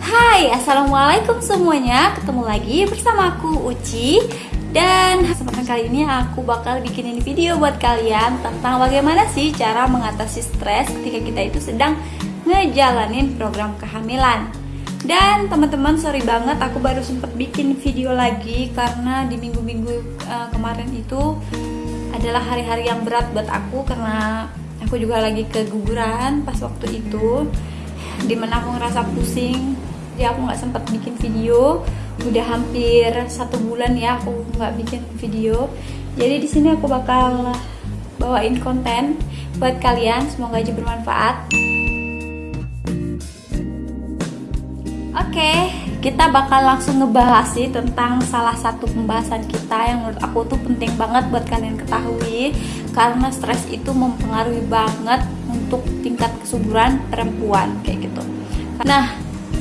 Hai, Assalamualaikum semuanya. Ketemu lagi bersama aku Uci. Dan kesempatan kali ini aku bakal bikinin video buat kalian Tentang bagaimana sih cara mengatasi stres ketika kita itu sedang ngejalanin program kehamilan dan teman-teman sorry banget aku baru sempet bikin video lagi karena di minggu-minggu uh, kemarin itu adalah hari-hari yang berat buat aku karena aku juga lagi keguguran pas waktu itu di mana aku ngerasa pusing. Jadi aku nggak sempet bikin video. Udah hampir satu bulan ya aku nggak bikin video. Jadi di sini aku bakal bawain konten buat kalian semoga aja bermanfaat kita bakal langsung ngebahas sih tentang salah satu pembahasan kita yang menurut aku tuh penting banget buat kalian ketahui karena stres itu mempengaruhi banget untuk tingkat kesuburan perempuan kayak gitu. Nah,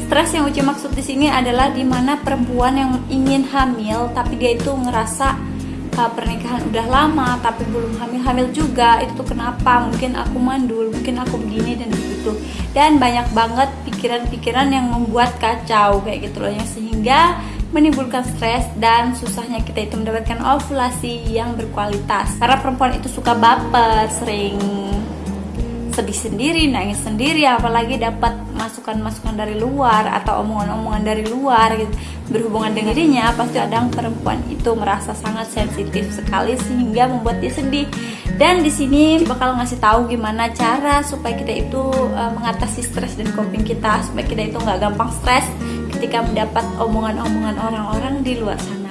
stres yang Uci maksud di sini adalah di mana perempuan yang ingin hamil tapi dia itu ngerasa uh, pernikahan udah lama tapi belum hamil-hamil juga? Itu tuh kenapa? Mungkin aku mandul mungkin aku begini dan begitu. Dan banyak banget pikiran-pikiran yang membuat kacau kayak gitu loh yang sehingga menimbulkan stres dan susahnya kita itu mendapatkan ovulasi yang berkualitas. Karena perempuan itu suka baper sering sedih sendiri, nangis sendiri, apalagi dapat masukan-masukan dari luar atau omongan-omongan dari luar gitu, berhubungan dengan dirinya, pasti kadang perempuan itu merasa sangat sensitif sekali sehingga membuat dia sedih. Dan di sini bakal ngasih tahu gimana cara supaya kita itu uh, mengatasi stres dan coping kita supaya kita itu nggak gampang stres ketika mendapat omongan-omongan orang-orang di luar sana.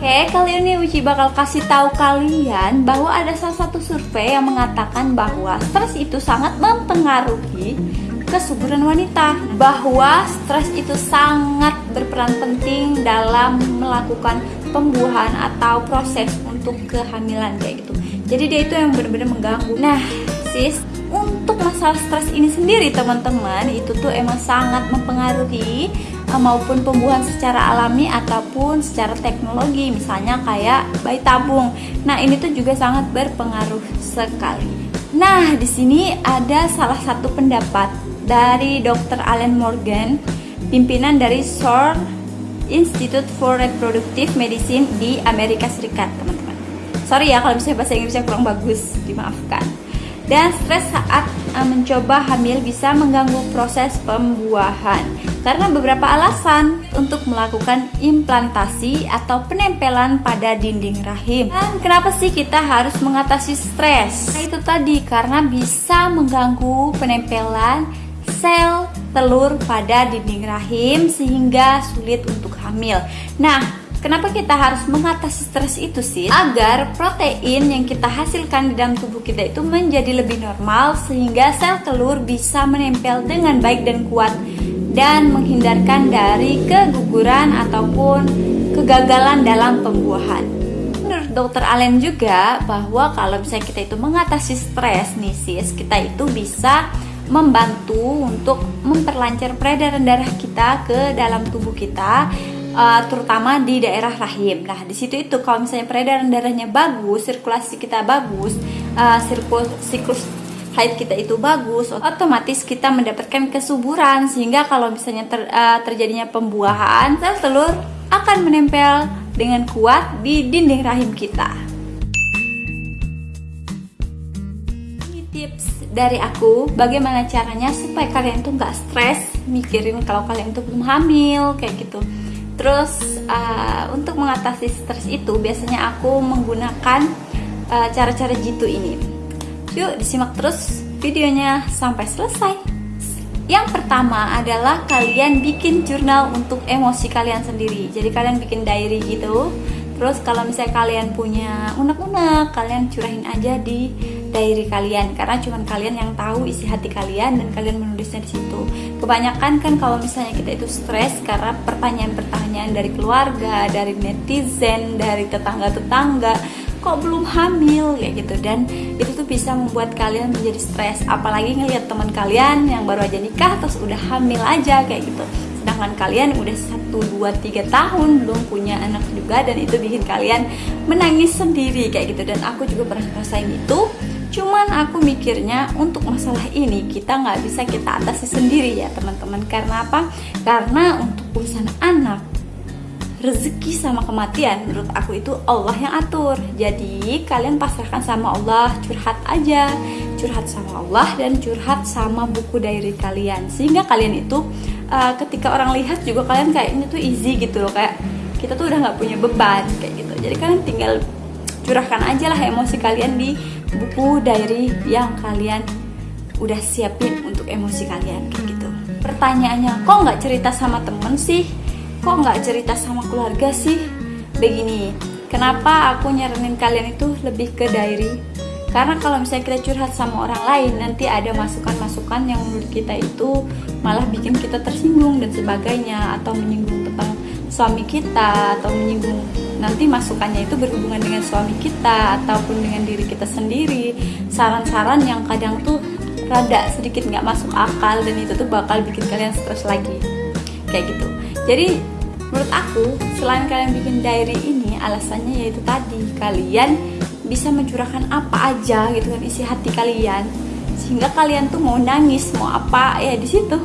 Oke, kali ini Uci bakal kasih tahu kalian bahwa ada salah satu survei yang mengatakan bahwa stres itu sangat mempengaruhi kesuburan wanita. Bahwa stres itu sangat berperan penting dalam melakukan pembuahan atau proses untuk kehamilan kayak gitu. Jadi dia itu yang benar-benar mengganggu. Nah, sis, untuk masalah stres ini sendiri teman-teman itu tuh emang sangat mempengaruhi maupun pembuahan secara alami ataupun secara teknologi misalnya kayak bayi tabung. Nah, ini tuh juga sangat berpengaruh sekali. Nah, di sini ada salah satu pendapat dari Dr. Allen Morgan, pimpinan dari SOR Institute for Reproductive Medicine di Amerika Serikat, teman-teman. Sorry ya kalau misalnya bahasa Inggrisnya kurang bagus, dimaafkan. Dan stres saat uh, mencoba hamil bisa mengganggu proses pembuahan karena beberapa alasan untuk melakukan implantasi atau penempelan pada dinding rahim. Dan kenapa sih kita harus mengatasi stres? Nah, itu tadi karena bisa mengganggu penempelan sel telur pada dinding rahim sehingga sulit untuk hamil. Nah, Kenapa kita harus mengatasi stres itu sih? Agar protein yang kita hasilkan di dalam tubuh kita itu menjadi lebih normal sehingga sel telur bisa menempel dengan baik dan kuat dan menghindarkan dari keguguran ataupun kegagalan dalam pembuahan. Menurut dokter Allen juga bahwa kalau misalnya kita itu mengatasi stres nih sis, kita itu bisa membantu untuk memperlancar peredaran darah kita ke dalam tubuh kita uh, terutama di daerah rahim. Nah, di situ itu kalau misalnya peredaran darahnya bagus, sirkulasi kita bagus, uh, siklus siklus haid kita itu bagus, otomatis kita mendapatkan kesuburan sehingga kalau misalnya ter, uh, terjadinya pembuahan, sel telur akan menempel dengan kuat di dinding rahim kita. Ini tips dari aku bagaimana caranya supaya kalian tuh nggak stres mikirin kalau kalian tuh belum hamil kayak gitu Terus uh, untuk mengatasi stres itu biasanya aku menggunakan uh, cara-cara uh, jitu ini. Yuk disimak terus videonya sampai selesai. Yang pertama adalah kalian bikin jurnal untuk emosi kalian sendiri. Jadi kalian bikin diary gitu. Terus kalau misalnya kalian punya unek-unek, kalian curahin aja di diary kalian karena cuma kalian yang tahu isi hati kalian dan kalian menulisnya di situ. Kebanyakan kan kalau misalnya kita itu stres karena pertanyaan-pertanyaan dari keluarga, dari netizen, dari tetangga-tetangga, kok belum hamil ya gitu. Dan itu tuh bisa membuat kalian menjadi stres. Apalagi ngelihat teman kalian yang baru aja nikah terus udah hamil aja kayak gitu. Sedangkan kalian udah 1, 2, 3 tahun belum punya anak juga dan itu bikin kalian menangis sendiri kayak gitu. Dan aku juga pernah ngerasain itu cuman aku mikirnya untuk masalah ini kita nggak bisa kita atasi sendiri ya teman-teman. Karena apa? Karena untuk urusan anak rezeki sama kematian menurut aku itu Allah yang atur. Jadi kalian pasrahkan sama Allah curhat aja. Curhat sama Allah dan curhat sama buku diary kalian. Sehingga kalian itu uh, ketika orang lihat juga kalian kayaknya tuh easy gitu loh. Kayak kita tuh udah nggak punya beban kayak gitu. Jadi kalian tinggal curahkan aja lah emosi kalian di buku diary yang kalian udah siapin untuk emosi kalian kayak gitu. Pertanyaannya kok nggak cerita sama temen sih? Kok nggak cerita sama keluarga sih? Begini kenapa aku nyaranin kalian itu lebih ke diary? Karena kalau misalnya kita curhat sama orang lain nanti ada masukan-masukan yang menurut kita itu malah bikin kita tersinggung dan sebagainya atau menyinggung tentang suami kita atau menyinggung nanti masukannya itu berhubungan dengan suami kita ataupun dengan diri kita sendiri. Saran-saran yang kadang tuh rada sedikit nggak masuk akal dan itu tuh bakal bikin kalian stres lagi. Kayak gitu. Jadi menurut aku selain kalian bikin diary ini alasannya yaitu tadi kalian bisa mencurahkan apa aja gitu kan isi hati kalian sehingga kalian tuh mau nangis mau apa ya di situ.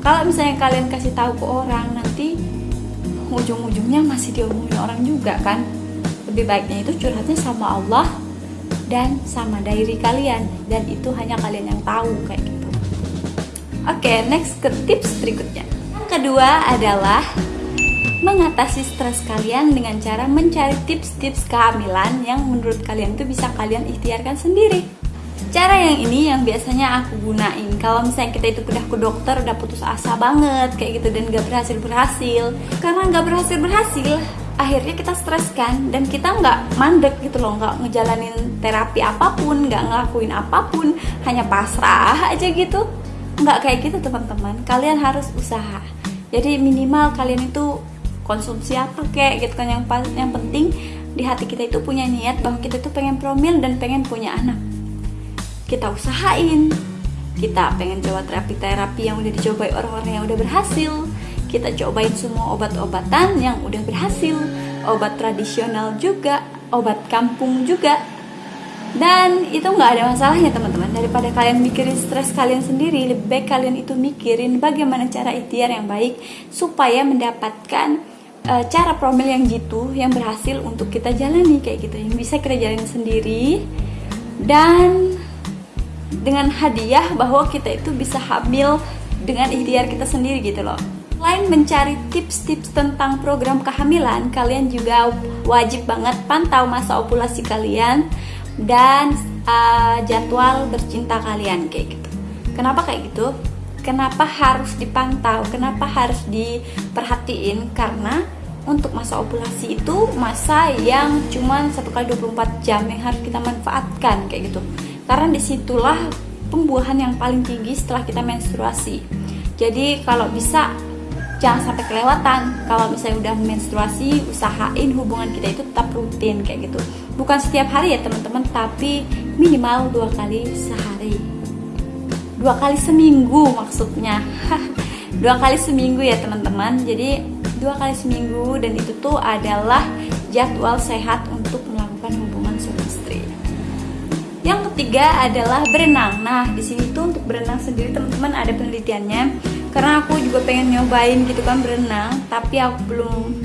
Kalau misalnya kalian kasih tahu ke orang nanti ujung-ujungnya masih diomongin orang juga kan? Lebih baiknya itu curhatnya sama Allah dan sama diary kalian dan itu hanya kalian yang tahu kayak gitu. Oke okay, next ke tips berikutnya. Kedua adalah mengatasi stres kalian dengan cara mencari tips-tips kehamilan yang menurut kalian itu bisa kalian ikhtiarkan sendiri. Cara yang ini yang biasanya aku gunain. Kalau misalnya kita itu udah ke dokter udah putus asa banget kayak gitu dan gak berhasil berhasil. Karena gak berhasil berhasil akhirnya kita stres kan dan kita nggak mandek gitu loh nggak ngejalanin terapi apa pun nggak ngelakuin apa pun hanya pasrah aja gitu. Nggak kayak gitu teman-teman. Kalian harus usaha. Jadi minimal kalian itu konsumsi apa kek gitu kan. Yang yang penting di hati kita itu punya niat bahwa kita tuh pengen promil dan pengen punya anak kita usahain. Kita pengen coba terapi-terapi yang udah dicobai orang-orang yang udah berhasil. Kita cobain semua obat-obatan yang udah berhasil. Obat tradisional juga obat kampung juga. Dan itu nggak ada masalahnya teman-teman. Daripada kalian mikirin stres kalian sendiri lebih baik kalian itu mikirin bagaimana cara ikhtiar yang baik supaya mendapatkan uh, cara promil yang jitu yang berhasil untuk kita jalani kayak gitu. Yang bisa kita jalani sendiri. Dan dengan hadiah bahwa kita itu bisa hamil dengan ikhtiar kita sendiri gitu loh Selain mencari tips-tips tentang program kehamilan, kalian juga wajib banget pantau masa ovulasi kalian dan uh, jadwal bercinta kalian kayak gitu. Kenapa kayak gitu? Kenapa harus dipantau? Kenapa harus diperhatiin? Karena untuk masa ovulasi itu masa yang cuma satu kali 24 jam yang harus kita manfaatkan kayak gitu. Karena di situlah pembuahan yang paling tinggi setelah kita menstruasi. Jadi kalau bisa jangan sampai kelewatan. Kalau misalnya udah menstruasi usahain hubungan kita itu tetap rutin kayak gitu. Bukan setiap hari ya teman-teman tapi minimal dua kali sehari. Dua kali seminggu maksudnya. Dua kali seminggu ya teman-teman. Jadi dua kali seminggu dan itu tuh adalah jadwal sehat yang ketiga adalah berenang. Nah di sini tuh untuk berenang sendiri teman-teman ada penelitiannya. Karena aku juga pengen nyobain gitu kan berenang tapi aku belum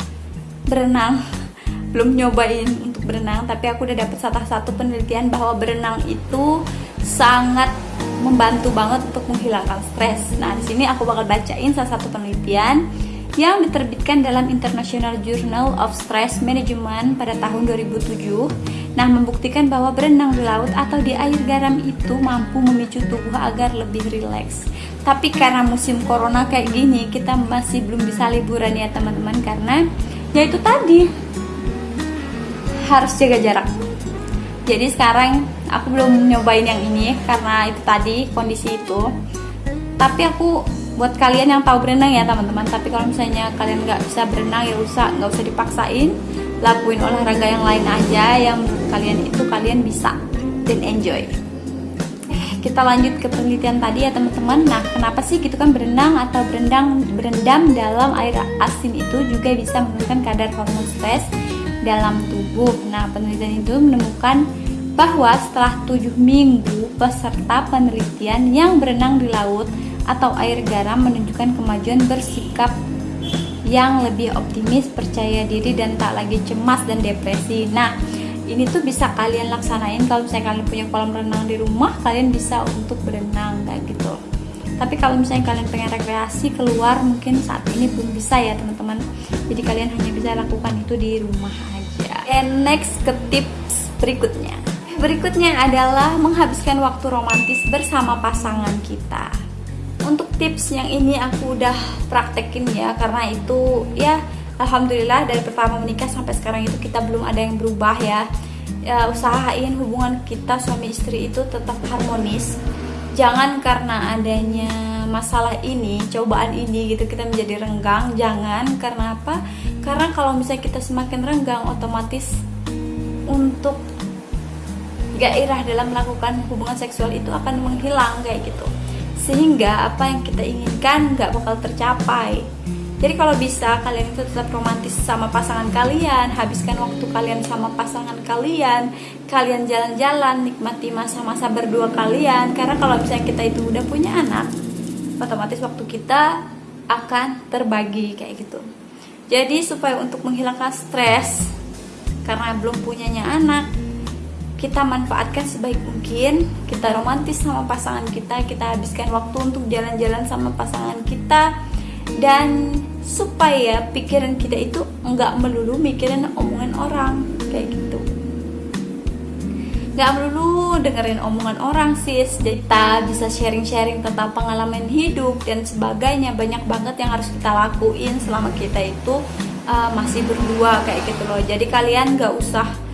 berenang. Belum nyobain untuk berenang tapi aku udah dapet salah satu penelitian bahwa berenang itu sangat membantu banget untuk menghilangkan stres. Nah, di sini aku bakal bacain salah satu penelitian yang diterbitkan dalam International Journal of Stress Management pada tahun 2007. Nah, membuktikan bahwa berenang di laut atau di air garam itu mampu memicu tubuh agar lebih rileks. Tapi karena musim corona kayak gini, kita masih belum bisa liburan ya teman-teman karena ya itu tadi harus jaga jarak. Jadi sekarang aku belum nyobain yang ini karena itu tadi kondisi itu. Tapi aku buat kalian yang tahu berenang ya teman-teman. Tapi kalau misalnya kalian nggak bisa berenang ya usah nggak usah dipaksain. Lakuin olahraga yang lain aja yang kalian itu kalian bisa dan enjoy. Kita lanjut ke penelitian tadi ya teman-teman. Nah kenapa sih gitu kan berenang atau berendam berendam dalam air asin itu juga bisa menurunkan kadar hormon stres dalam tubuh? Nah penelitian itu menemukan bahwa setelah 7 minggu peserta penelitian yang berenang di laut atau air garam menunjukkan kemajuan bersikap yang lebih optimis, percaya diri dan tak lagi cemas dan depresi. Nah, ini tuh bisa kalian laksanain. Kalau misalnya kalian punya kolam renang di rumah kalian bisa untuk berenang kayak gitu. Tapi kalau misalnya kalian pengen rekreasi keluar mungkin saat ini belum bisa ya teman-teman. Jadi kalian hanya bisa lakukan itu di rumah aja. And next ke tips berikutnya. Berikutnya adalah menghabiskan waktu romantis bersama pasangan kita untuk tips yang ini aku udah praktekin ya karena itu ya Alhamdulillah dari pertama menikah sampai sekarang itu kita belum ada yang berubah ya. ya usahain hubungan kita suami istri itu tetap harmonis. Jangan karena adanya masalah ini, cobaan ini gitu kita menjadi renggang. Jangan karena apa? Karena kalau misalnya kita semakin renggang, otomatis untuk gairah dalam melakukan hubungan seksual itu akan menghilang kayak gitu. Sehingga apa yang kita inginkan nggak bakal tercapai jadi kalau bisa kalian itu tetap romantis sama pasangan kalian, habiskan waktu kalian sama pasangan kalian, kalian jalan-jalan, nikmati masa-masa berdua kalian. Karena kalau misalnya kita itu udah punya anak, otomatis waktu kita akan terbagi kayak gitu. Jadi supaya untuk menghilangkan stres karena belum punyanya anak, kita manfaatkan sebaik mungkin kita romantis sama pasangan kita kita habiskan waktu untuk jalan-jalan sama pasangan kita. Dan supaya pikiran kita itu nggak melulu mikirin omongan orang kayak gitu. Nggak melulu dengerin omongan orang sis. Kita bisa sharing-sharing tentang pengalaman hidup dan sebagainya. Banyak banget yang harus kita lakuin selama kita itu uh, masih berdua kayak gitu loh. Jadi kalian nggak usah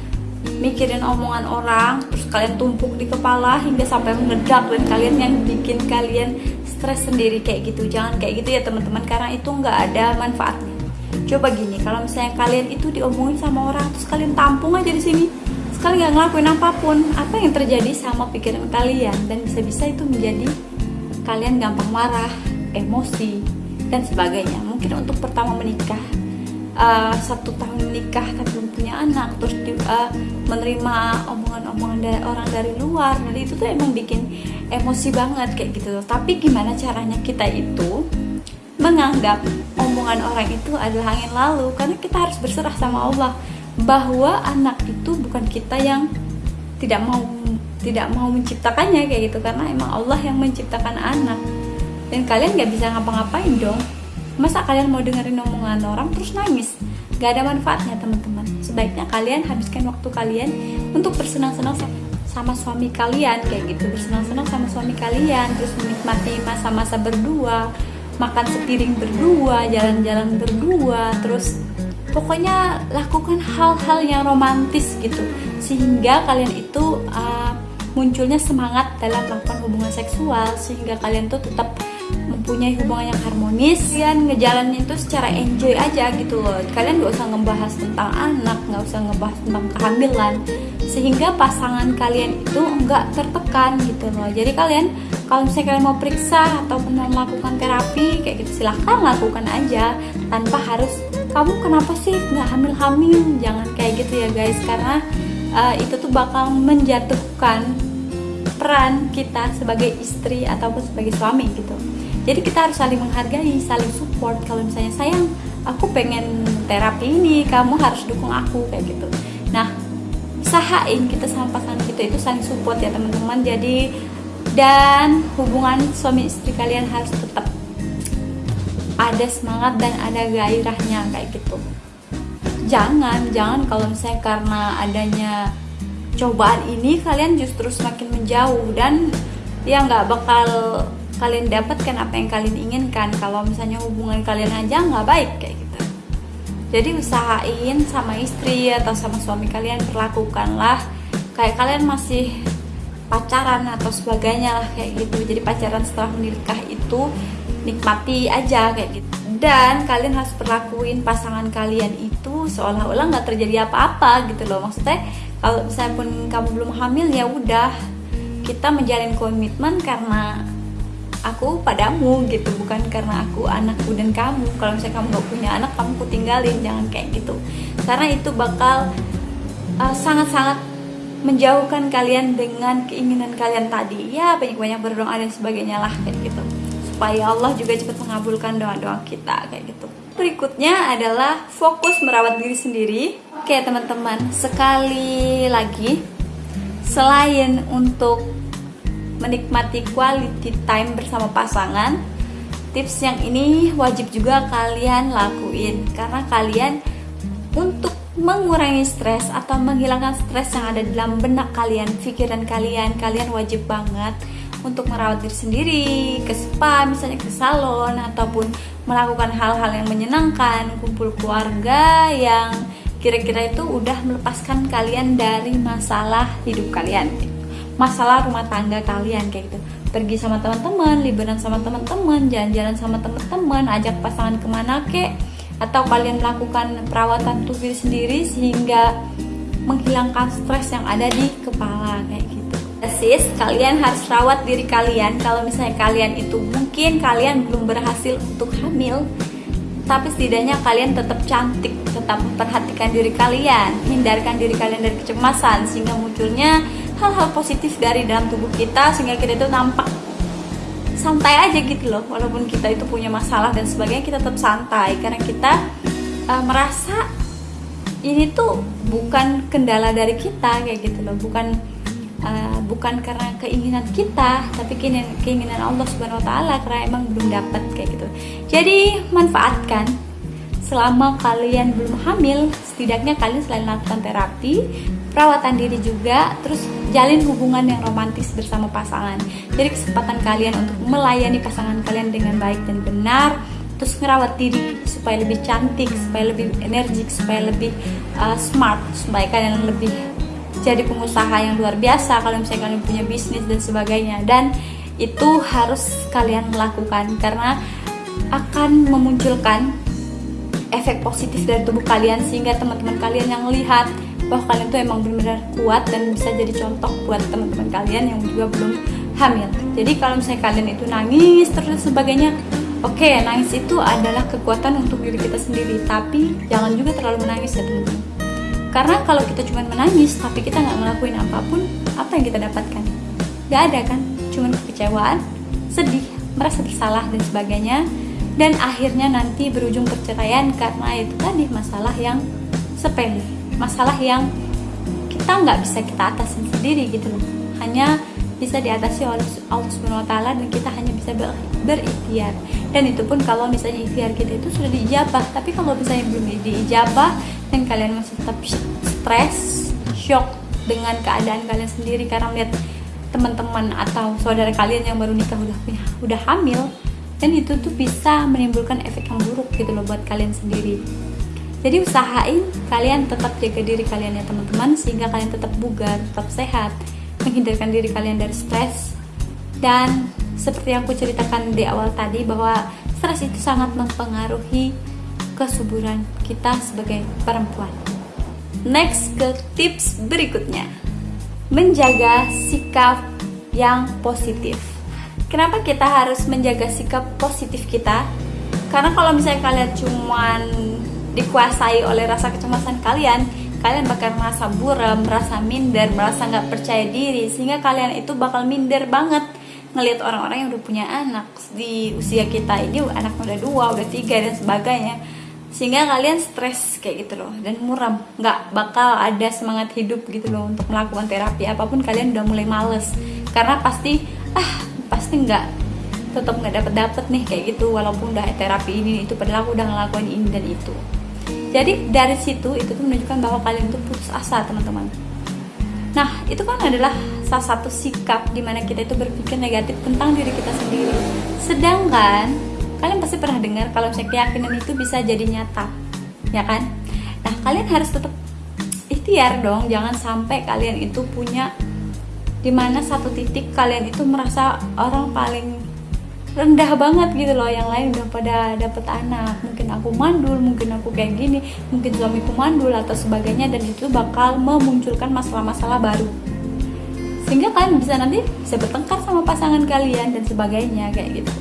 mikirin omongan orang terus kalian tumpuk di kepala hingga sampai meledak dan kalian yang bikin kalian stres sendiri kayak gitu. Jangan kayak gitu ya teman-teman karena itu nggak ada manfaatnya. Coba gini kalau misalnya kalian itu diomongin sama orang terus kalian tampung aja di sini sekali nggak ngelakuin apa pun apa yang terjadi sama pikiran kalian? Dan bisa-bisa itu menjadi kalian gampang marah emosi dan sebagainya. Mungkin untuk pertama menikah uh, satu tahun menikah tapi belum punya anak terus di, uh, menerima omongan-omongan dari orang dari luar. Jadi itu tuh emang bikin emosi banget kayak gitu tapi gimana caranya kita itu menganggap omongan orang itu adalah angin lalu? Karena kita harus berserah sama Allah bahwa anak itu bukan kita yang tidak mau tidak mau menciptakannya kayak gitu. Karena emang Allah yang menciptakan anak. Dan kalian gak bisa ngapa-ngapain dong masa kalian mau dengerin omongan orang terus nangis? Gak ada manfaatnya teman-teman. Sebaiknya kalian habiskan waktu kalian untuk bersenang-senang sama suami kalian kayak gitu. Bersenang-senang sama suami kalian terus menikmati masa-masa berdua makan sepiring berdua jalan-jalan berdua terus pokoknya lakukan hal-hal yang romantis gitu. Sehingga kalian itu uh, munculnya semangat dalam melakukan hubungan seksual sehingga kalian tuh tetap mempunyai hubungan yang harmonis kalian ngejalanin itu secara enjoy aja gitu loh. Kalian gak usah ngebahas tentang anak nggak usah ngebahas tentang kehamilan sehingga pasangan kalian itu nggak tertekan gitu loh. Jadi kalian kalau misalnya kalian mau periksa atau mau melakukan terapi kayak gitu silahkan lakukan aja tanpa harus kamu kenapa sih nggak hamil-hamil? Jangan kayak gitu ya guys karena uh, itu tuh bakal menjatuhkan peran kita sebagai istri ataupun sebagai suami gitu jadi kita harus saling menghargai saling support. Kalau misalnya sayang aku pengen terapi ini kamu harus dukung aku kayak gitu. Nah usahain kita sama pasangan kita itu saling support ya teman-teman. Jadi dan hubungan suami istri kalian harus tetap ada semangat dan ada gairahnya kayak gitu. Jangan jangan kalau misalnya karena adanya cobaan ini kalian justru semakin menjauh dan ya nggak bakal kalian dapatkan apa yang kalian inginkan. Kalau misalnya hubungan kalian aja nggak baik kayak gitu. Jadi usahain sama istri atau sama suami kalian perlakukanlah. Kayak kalian masih pacaran atau sebagainya lah kayak gitu. Jadi pacaran setelah menikah itu nikmati aja kayak gitu. Dan kalian harus perlakuin pasangan kalian itu seolah-olah nggak terjadi apa-apa gitu loh. Maksudnya kalau misalnya pun kamu belum hamil ya udah. Kita menjalin komitmen karena aku padamu gitu bukan karena aku anakku dan kamu. Kalau misalnya kamu gak punya anak kamu ku tinggalin jangan kayak gitu. Karena itu bakal uh, sangat-sangat uh, menjauhkan kalian dengan keinginan kalian tadi. Ya banyak-banyak berdoa dan sebagainya lah kayak gitu. Supaya Allah juga cepat mengabulkan doa-doa kita kayak gitu. Berikutnya adalah fokus merawat diri sendiri. Oke teman-teman sekali lagi selain untuk menikmati quality time bersama pasangan tips yang ini wajib juga kalian lakuin. Karena kalian untuk mengurangi stres atau menghilangkan stres yang ada dalam benak kalian, pikiran kalian, kalian wajib banget untuk merawat diri sendiri, ke spa, misalnya ke salon ataupun melakukan hal-hal yang menyenangkan, kumpul keluarga yang kira-kira itu udah melepaskan kalian dari masalah hidup kalian masalah rumah tangga kalian kayak gitu. Pergi sama teman-teman liburan sama teman-teman jalan-jalan sama teman-teman ajak pasangan ke mana kek. Atau kalian melakukan perawatan tubuh sendiri sehingga menghilangkan stres yang ada di kepala kayak gitu. Sis kalian harus rawat diri kalian. Kalau misalnya kalian itu mungkin kalian belum berhasil untuk hamil tapi setidaknya kalian tetap cantik tetap memperhatikan diri kalian hindarkan diri kalian dari kecemasan sehingga munculnya hal-hal positif dari dalam tubuh kita sehingga kita itu nampak santai aja gitu loh walaupun kita itu punya masalah dan sebagainya kita tetap santai. Karena kita uh, merasa ini tuh bukan kendala dari kita kayak gitu loh. Bukan uh, bukan karena keinginan kita tapi keinginan keinginan Allah Subhanahu Wa Taala karena emang belum dapat kayak gitu. Jadi manfaatkan. Selama kalian belum hamil setidaknya kalian selain melakukan terapi perawatan diri juga terus jalin hubungan yang romantis bersama pasangan. Jadi kesempatan kalian untuk melayani pasangan kalian dengan baik dan benar terus ngerawat diri supaya lebih cantik supaya lebih energik supaya lebih uh, smart supaya kalian lebih jadi pengusaha yang luar biasa kalau misalnya kalian punya bisnis dan sebagainya. Dan itu harus kalian lakukan karena akan memunculkan efek positif dari tubuh kalian sehingga teman-teman kalian yang lihat bahwa kalian tuh emang benar-benar kuat dan bisa jadi contoh buat teman-teman kalian yang juga belum hamil. Jadi kalau misalnya kalian itu nangis terus sebagainya, oke okay, nangis itu adalah kekuatan untuk diri kita sendiri, tapi jangan juga terlalu menangis ya teman-teman. Karena kalau kita cuma menangis tapi kita nggak ngelakuin apa pun, apa yang kita dapatkan? Gak ada kan? Cuman kekecewaan, sedih, merasa bersalah dan sebagainya dan akhirnya nanti berujung perceraian karena itu tadi masalah yang sepele masalah yang kita nggak bisa kita atasin sendiri gitu loh. Hanya bisa diatasi oleh Allah Subhanahu dan kita hanya bisa ber berikhtiar. Dan itu pun kalau misalnya ikhtiar kita itu sudah diijabah. Tapi kalau misalnya belum diijabah dan kalian masih tetap stres shock dengan keadaan kalian sendiri karena melihat teman-teman atau saudara kalian yang baru nikah udah udah hamil dan itu tuh bisa menimbulkan efek yang buruk gitu loh buat kalian sendiri jadi usahain kalian tetap jaga diri kalian ya teman-teman sehingga kalian tetap bugar tetap sehat menghindarkan diri kalian dari stres. Dan seperti yang aku ceritakan di awal tadi bahwa stres itu sangat mempengaruhi kesuburan kita sebagai perempuan. Next ke tips berikutnya. Menjaga sikap yang positif. Kenapa kita harus menjaga sikap positif kita? Karena kalau misalnya kalian cuman dikuasai oleh rasa kecemasan kalian, kalian bakal merasa buram, merasa minder, merasa nggak percaya diri, sehingga kalian itu bakal minder banget ngelihat orang-orang yang udah punya anak di usia kita ini anak udah dua, udah tiga dan sebagainya. Sehingga kalian stres kayak gitu loh dan muram. Nggak bakal ada semangat hidup gitu loh untuk melakukan terapi apa pun kalian udah mulai males. Karena pasti ah pasti nggak tetap nggak dapet dapet nih kayak gitu walaupun udah terapi ini itu padahal aku udah ngelakuin ini dan itu jadi dari situ itu tuh menunjukkan bahwa kalian tuh putus asa teman-teman. Nah itu kan adalah salah satu sikap di mana kita itu berpikir negatif tentang diri kita sendiri. Sedangkan kalian pasti pernah dengar kalau misalnya keyakinan itu bisa jadi nyata ya kan? Nah kalian harus tetap ikhtiar dong jangan sampai kalian itu punya di mana satu titik kalian itu merasa orang paling rendah banget gitu loh yang lain udah pada dapet anak. Mungkin aku mandul mungkin aku kayak gini mungkin suamiku mandul atau sebagainya dan itu bakal memunculkan masalah-masalah baru. Sehingga kalian bisa nanti bisa bertengkar sama pasangan kalian dan sebagainya kayak gitu.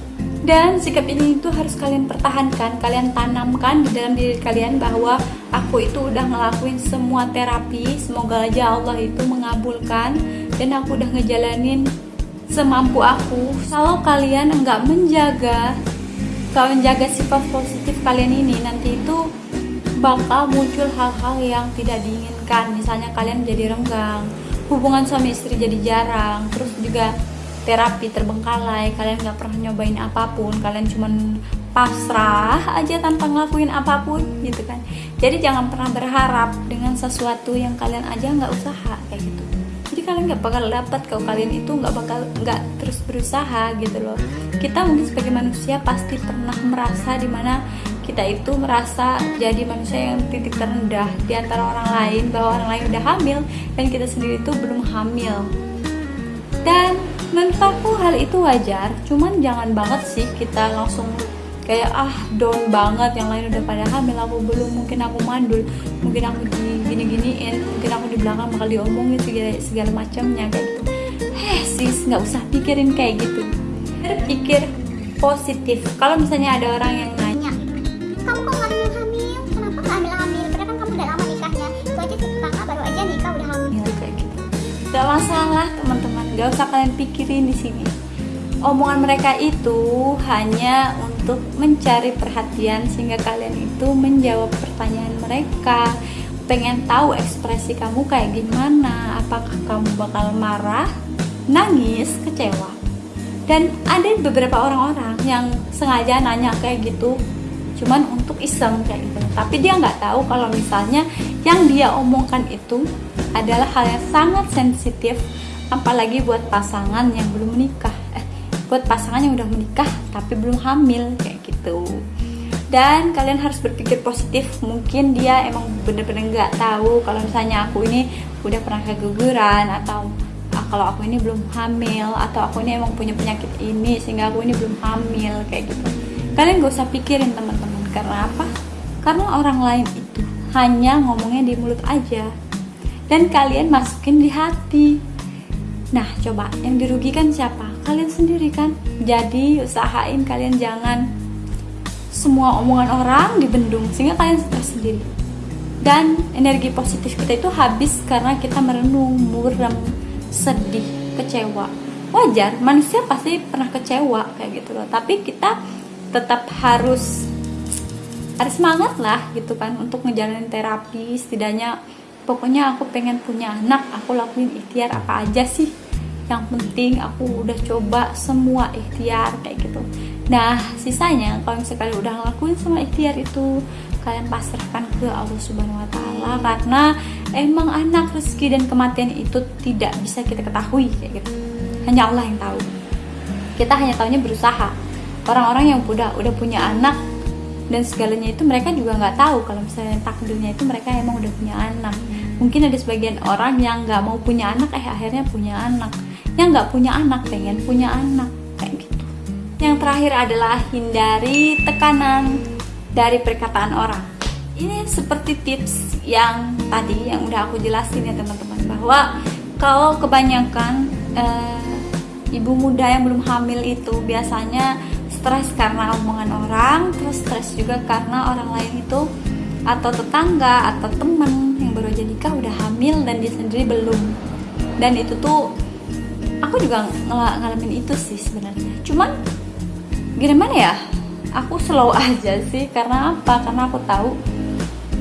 Dan sikap ini itu harus kalian pertahankan kalian tanamkan di dalam diri kalian bahwa aku itu udah ngelakuin semua terapi. Semoga aja Allah itu mengabulkan dan aku udah ngejalanin semampu aku. Kalau kalian enggak menjaga kalau menjaga sifat positif kalian ini nanti itu bakal muncul hal-hal yang tidak diinginkan. Misalnya kalian jadi renggang hubungan suami istri jadi jarang terus juga terapi terbengkalai kalian nggak pernah nyobain apa pun kalian cuman pasrah aja tanpa ngelakuin apa pun gitu kan. Jadi jangan pernah berharap dengan sesuatu yang kalian aja nggak usaha kayak gitu nggak bakal dapat kalau kalian itu nggak bakal nggak terus berusaha gitu loh. Kita mungkin sebagai manusia pasti pernah merasa di mana kita itu merasa jadi manusia yang titik terendah di antara orang lain bahwa orang lain udah hamil dan kita sendiri itu belum hamil. Dan menurut aku hal itu wajar cuman jangan banget sih kita langsung kayak ah down banget yang lain udah pada hamil aku belum mungkin aku mandul mungkin aku di gini giniin mungkin aku di belakang bakal diomongin segala segala macamnya kayak gitu. Heh sis nggak usah pikirin kayak gitu. Berpikir positif. Kalau misalnya ada orang yang nanya kamu kok nggak hamil hamil? Kenapa nggak hamil hamil? Padahal kan kamu udah lama nikahnya. Itu aja tetangga baru aja nikah udah hamil. Hamil kayak gitu. Gak masalah teman-teman. Gak usah kalian pikirin di sini. Omongan mereka itu hanya untuk mencari perhatian sehingga kalian itu menjawab pertanyaan mereka. Pengen tahu ekspresi kamu kayak gimana apakah kamu bakal marah nangis kecewa. Dan ada beberapa orang-orang yang sengaja nanya kayak gitu cuman untuk iseng kayak gitu. Tapi dia nggak tahu kalau misalnya yang dia omongkan itu adalah hal yang sangat sensitif apalagi buat pasangan yang belum menikah buat pasangan yang udah menikah tapi belum hamil kayak gitu. Dan kalian harus berpikir positif mungkin dia emang bener-bener nggak tahu kalau misalnya aku ini udah pernah keguguran atau ah, kalau aku ini belum hamil atau aku ini emang punya penyakit ini sehingga aku ini belum hamil kayak gitu. Kalian gak usah pikirin teman-teman karena apa? Karena orang lain itu hanya ngomongnya di mulut aja. Dan kalian masukin di hati. Nah coba yang dirugikan siapa kalian sendiri kan? Jadi usahain kalian jangan semua omongan orang dibendung sehingga kalian stres sendiri. Dan energi positif kita itu habis karena kita merenung, muram, sedih, kecewa. Wajar manusia pasti pernah kecewa kayak gitu loh. Tapi kita tetap harus harus semangat lah gitu kan untuk ngejalanin terapi. Setidaknya pokoknya aku pengen punya anak aku lakuin ikhtiar apa aja sih yang penting aku udah coba semua ikhtiar kayak gitu. Nah sisanya kalau misalnya udah ngelakuin semua ikhtiar itu kalian pasrahkan ke Allah Subhanahu Wa Taala karena emang anak rezeki dan kematian itu tidak bisa kita ketahui kayak gitu. Hanya Allah yang tahu. Kita hanya tahunya berusaha. Orang-orang yang udah udah punya anak dan segalanya itu mereka juga nggak tahu kalau misalnya takdirnya itu mereka emang udah punya anak. Mungkin ada sebagian orang yang nggak mau punya anak eh akhirnya punya anak yang nggak punya anak pengen punya anak kayak gitu. Yang terakhir adalah hindari tekanan dari perkataan orang. Ini seperti tips yang tadi yang udah aku jelasin ya teman-teman bahwa kalau kebanyakan eh, ibu muda yang belum hamil itu biasanya stres karena omongan orang terus stres juga karena orang lain itu atau tetangga atau temen yang baru aja nikah udah hamil dan dia sendiri belum. Dan itu tuh aku juga ng ngalamin itu sih sebenarnya. Cuman gimana ya? Aku slow aja sih. Karena apa? Karena aku tahu.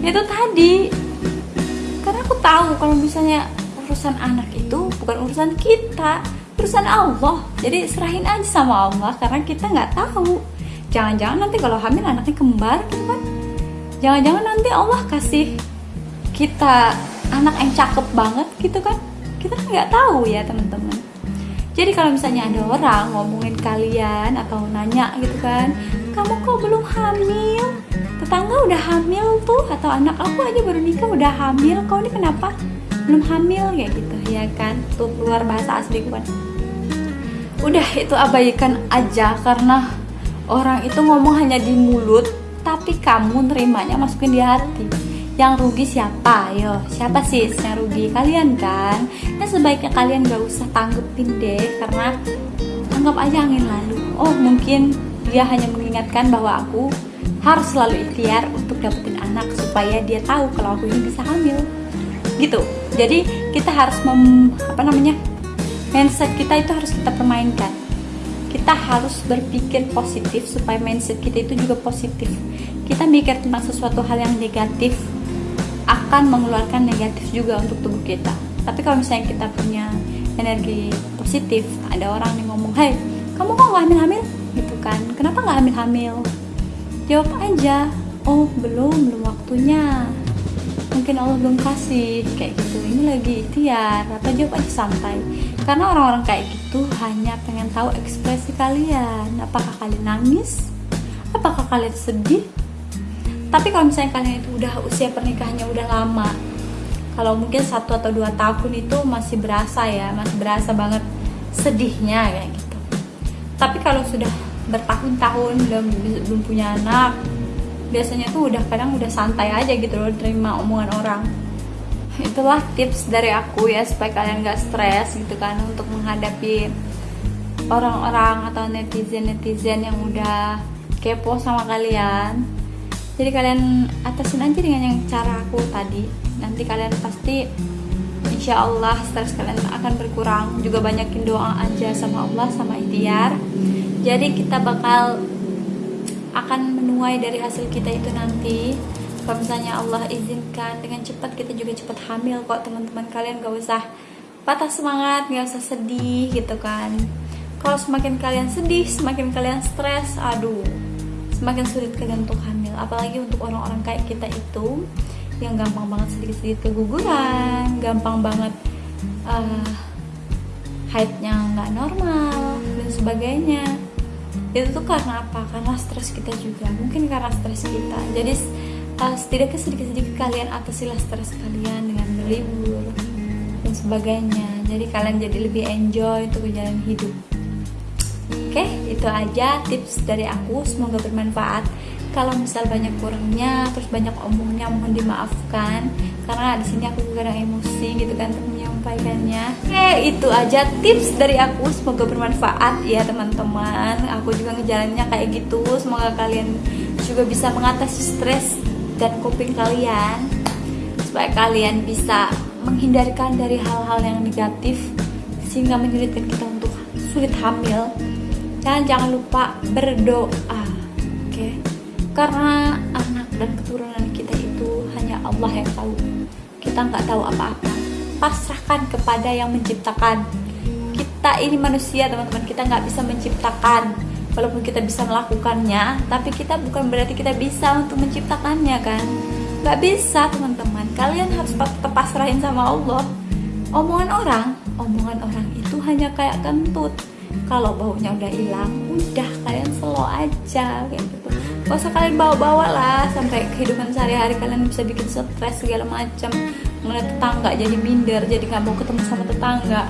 Itu tadi. Karena aku tahu kalau misalnya urusan anak itu bukan urusan kita. Urusan Allah. Jadi serahin aja sama Allah. Karena kita nggak tahu. Jangan-jangan nanti kalau hamil anaknya kembar gitu kan? Jangan-jangan nanti Allah kasih kita anak yang cakep banget gitu kan? Kita nggak tahu ya teman-teman jadi kalau misalnya ada orang ngomongin kalian atau nanya gitu kan kamu kok belum hamil? Tetangga udah hamil tuh atau anak aku aja baru nikah udah hamil kau ini kenapa belum hamil? Ya gitu ya kan? Tuh keluar bahasa asli kan udah itu abaikan aja karena orang itu ngomong hanya di mulut tapi kamu nerimanya masukin di hati yang rugi siapa? Yo siapa sih yang rugi? Kalian kan? Ya sebaiknya kalian gak usah tanggepin deh karena anggap aja angin lalu. Oh mungkin dia hanya mengingatkan bahwa aku harus selalu ikhtiar untuk dapetin anak supaya dia tahu kalau aku ini bisa hamil. Gitu. Jadi kita harus mem, apa namanya mindset kita itu harus kita permainkan kita harus berpikir positif supaya mindset kita itu juga positif. Kita mikir tentang sesuatu hal yang negatif akan mengeluarkan negatif juga untuk tubuh kita. Tapi kalau misalnya kita punya energi positif ada orang yang ngomong hai kamu kok nggak hamil-hamil? Gitu kan. Kenapa nggak hamil-hamil? Jawab aja oh belum belum waktunya. Mungkin Allah belum kasih kayak gitu. Ini lagi ikhtiar. Atau jawab aja santai. Karena orang-orang kayak gitu hanya pengen tahu ekspresi kalian. Apakah kalian nangis? Apakah kalian sedih tapi kalau misalnya kalian itu udah usia pernikahannya udah lama kalau mungkin satu atau dua tahun itu masih berasa ya masih berasa banget sedihnya kayak gitu. Tapi kalau sudah bertahun-tahun belum belum punya anak biasanya tuh udah kadang udah santai aja gitu loh terima omongan orang. Itulah tips dari aku ya supaya kalian gak stres gitu kan untuk menghadapi orang-orang atau netizen-netizen yang udah kepo sama kalian jadi kalian atasin aja dengan yang cara aku tadi. Nanti kalian pasti insya Allah stres kalian akan berkurang. Juga banyakin doa aja sama Allah sama ikhtiar. Jadi kita bakal akan menuai dari hasil kita itu nanti. Kalau misalnya Allah izinkan dengan cepat kita juga cepat hamil kok teman-teman kalian. Gak usah patah semangat gak usah sedih gitu kan. Kalau semakin kalian sedih semakin kalian stres aduh semakin sulit kalian untuk hamil apalagi untuk orang-orang kayak kita itu yang gampang banget sedikit-sedikit keguguran gampang banget uh, haidnya nggak normal dan sebagainya. Itu tuh karena apa? Karena stres kita juga. Mungkin karena stres kita. Jadi uh, setidaknya sedikit-sedikit kalian atasilah stres kalian dengan berlibur dan sebagainya. Jadi kalian jadi lebih enjoy untuk jalan hidup. Oke, itu aja tips dari aku. Semoga bermanfaat. Kalau misal banyak kurangnya, terus banyak omongnya, mohon dimaafkan. Karena di sini aku kadang emosi gitu kan untuk menyampaikannya. Oke, itu aja tips dari aku. Semoga bermanfaat ya teman-teman. Aku juga ngejalannya kayak gitu. Semoga kalian juga bisa mengatasi stres dan coping kalian supaya kalian bisa menghindarkan dari hal-hal yang negatif sehingga menyulitkan kita untuk sulit hamil dan jangan lupa berdoa? Karena anak dan keturunan kita itu hanya Allah yang tahu. Kita nggak tahu apa-apa. Pasrahkan kepada yang menciptakan. Kita ini manusia teman-teman. Kita nggak bisa menciptakan. Walaupun kita bisa melakukannya tapi kita bukan berarti kita bisa untuk menciptakannya kan? Nggak bisa teman-teman. Kalian harus tetap pasrahin sama Allah. Omongan orang omongan orang itu hanya kayak kentut kalau baunya udah hilang udah kalian slow aja kayak gitu. Gak usah kalian bawa-bawa lah sampai kehidupan sehari-hari kalian bisa bikin stres segala macam. Ngeliat tetangga jadi minder jadi nggak mau ketemu sama tetangga.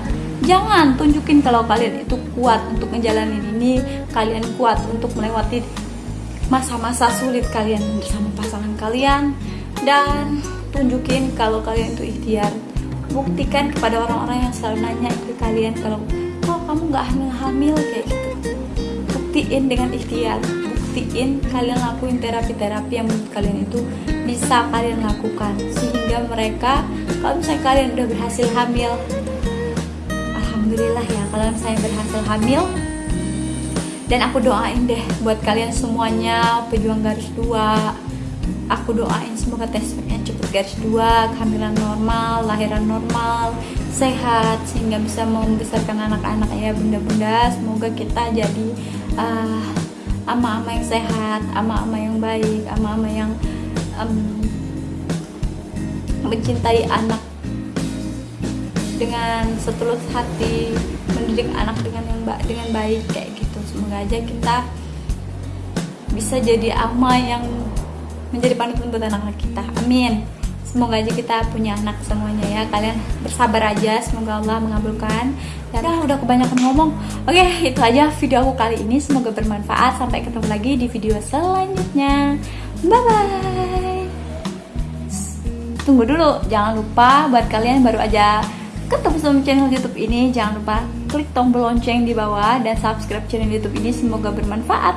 Jangan tunjukin kalau kalian itu kuat untuk ngejalanin ini kalian kuat untuk melewati masa-masa sulit kalian bersama pasangan kalian. Dan tunjukin kalau kalian itu ikhtiar. Buktikan kepada orang-orang yang selalu nanya ke kalian kalau kamu nggak hamil-hamil kayak gitu. Buktiin dengan ikhtiar. Buktiin kalian lakuin terapi-terapi yang menurut kalian itu bisa kalian lakukan. Sehingga mereka kalau misalnya kalian udah berhasil hamil Alhamdulillah ya kalau saya berhasil hamil dan aku doain deh buat kalian semuanya pejuang garis dua aku doain semoga tesnya cepet garis dua kehamilan normal lahiran normal sehat sehingga bisa membesarkan anak-anak ya bunda-bunda. Semoga kita jadi uh, ama-ama yang sehat ama-ama yang baik ama-ama yang um, mencintai anak dengan setulus hati mendidik anak dengan yang ba dengan baik kayak gitu. Semoga aja kita bisa jadi ama yang menjadi panutan buat anak-anak kita. Amin. Semoga aja kita punya anak semuanya ya. Kalian bersabar aja. Semoga Allah mengabulkan. Ya, udah kebanyakan ngomong. Oke itu aja video aku kali ini. Semoga bermanfaat. Sampai ketemu lagi di video selanjutnya. Bye bye tunggu dulu. Jangan lupa buat kalian baru aja ketemu sama channel YouTube ini jangan lupa klik tombol lonceng di bawah dan subscribe channel YouTube ini. Semoga bermanfaat